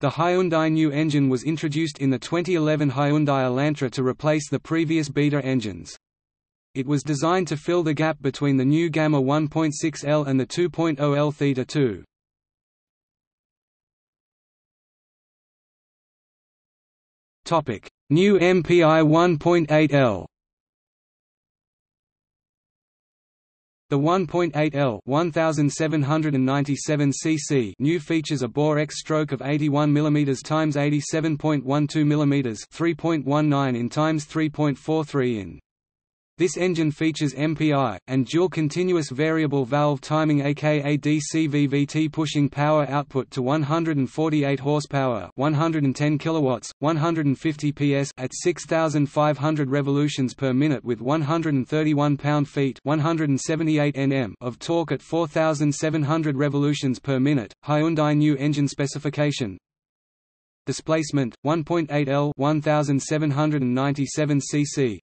The Hyundai Nu engine was introduced in the 2011 Hyundai Elantra to replace the previous Beta engines. It was designed to fill the gap between the new Gamma 1.6L and the 2.0L Theta 2. Topic: Nu MPI 1.8L. The 1.8L 1797 cc Nu features a bore X stroke of 81 mm x 87.12 mm 3.19 in x 3.43 in. This engine features MPI, and dual continuous variable valve timing aka DCVVT pushing power output to 148 horsepower 110 kilowatts, 150 PS at 6,500 revolutions per minute with 131 pound-feet 178 Nm of torque at 4,700 revolutions per minute. Hyundai Nu engine specification Displacement 1.8 L 1797 cc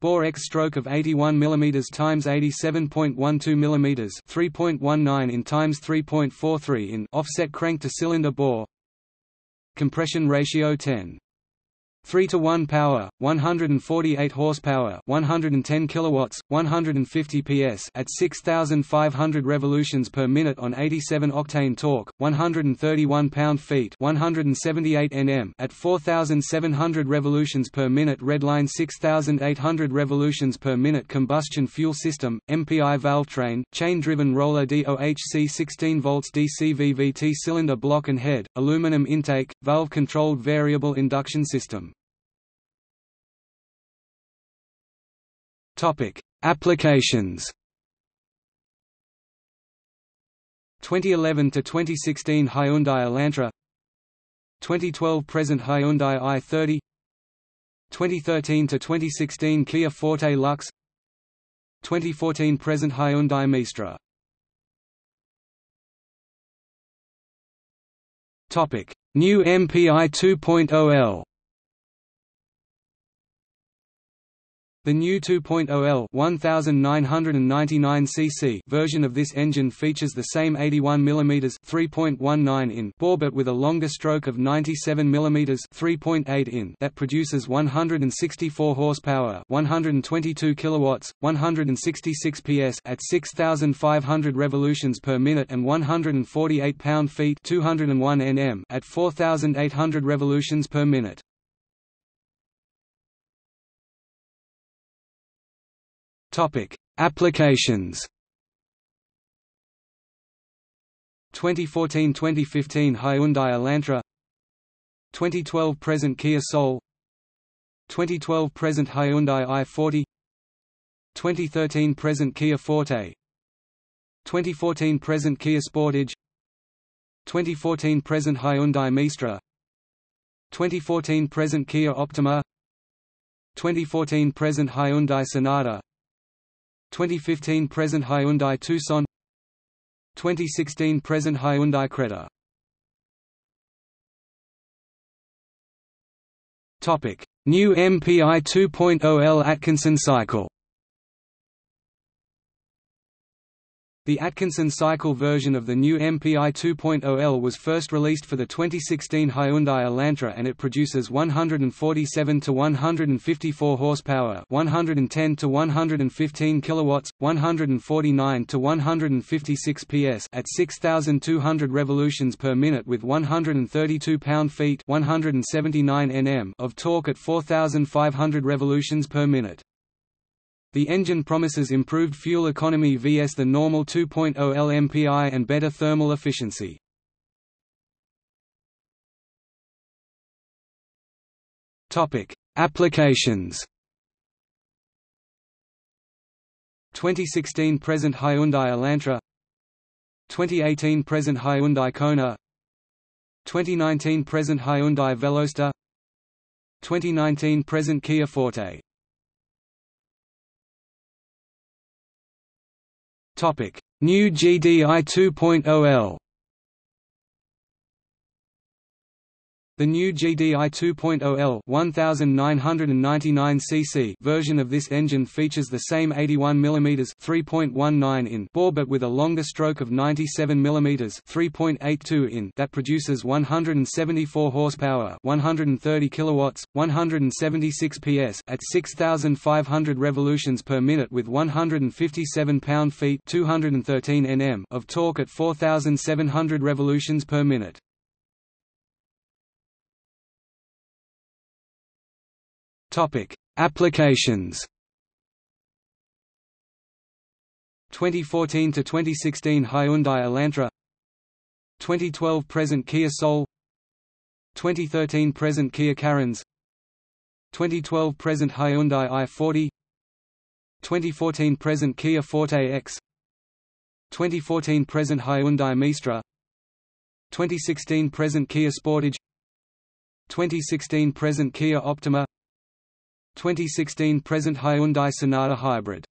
Bore X stroke of 81 mm x 87.12 mm 3.19 in x 3.43 in offset crank to cylinder bore. Compression ratio 10 3 to 1 power 148 horsepower 110 kilowatts 150 ps at 6500 revolutions per minute on 87 octane torque 131 pound-feet 178 nm at 4700 revolutions per minute redline 6800 revolutions per minute combustion fuel system MPI valve train chain driven roller DOHC 16 volts DC VVT cylinder block and head aluminum intake valve controlled variable induction system Topic: Applications. 2011 to 2016 Hyundai Elantra. 2012 present Hyundai i30 2013 to 2016 Kia Forte Lux. 2014 present Hyundai Mistra Topic: Nu MPI 2.0L The Nu 2.0L 1999 cc version of this engine features the same 81 mm 3.19 in bore but with a longer stroke of 97 mm 3.8 in that produces 164 horsepower, 122 kilowatts, 166 PS at 6500 revolutions per minute and 148 pound-feet 201 Nm at 4800 revolutions per minute. Topic: Applications. 2014–2015 Hyundai Elantra. 2012 present Kia Soul. 2012 present Hyundai i40 2013 present Kia Forte. 2014 present Kia Sportage. 2014 present Hyundai Mistra 2014 present Kia Optima. 2014 present Hyundai Sonata 2015 present Hyundai Tucson 2016 present Hyundai Creta. Topic Nu MPI 2.0L Atkinson cycle The Atkinson cycle version of the Nu MPI 2.0L was first released for the 2016 Hyundai Elantra and it produces 147 to 154 horsepower, 110 to 115 kilowatts, 149 to 156 PS at 6200 revolutions per minute with 132 pound-feet, 179 Nm of torque at 4500 revolutions per minute. The engine promises improved fuel economy vs the normal 2.0 LMPI and better thermal efficiency. Topic: Applications. 2016 present Hyundai Elantra 2018 present Hyundai Kona 2019 present Hyundai Veloster 2019 present Kia Forte Nu GDI 2.0L The Nu GDI 2.0L 1999 cc version of this engine features the same 81 mm 3.19 in bore but with a longer stroke of 97 mm 3.82 in that produces 174 horsepower, 130 kilowatts, 176 PS at 6500 revolutions per minute with 157 pound-feet, 213 Nm of torque at 4700 revolutions per minute. Topic: Applications. 2014 to 2016 Hyundai Elantra. 2012 present Kia Soul. 2013 present Kia Carens 2012 present Hyundai i40 2014 present Kia Forte X. 2014 present Hyundai Mistra 2016 present Kia Sportage. 2016 present Kia Optima 2016 present Hyundai Sonata Hybrid.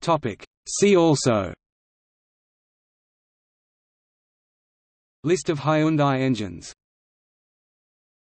Topic. See also. List of Hyundai engines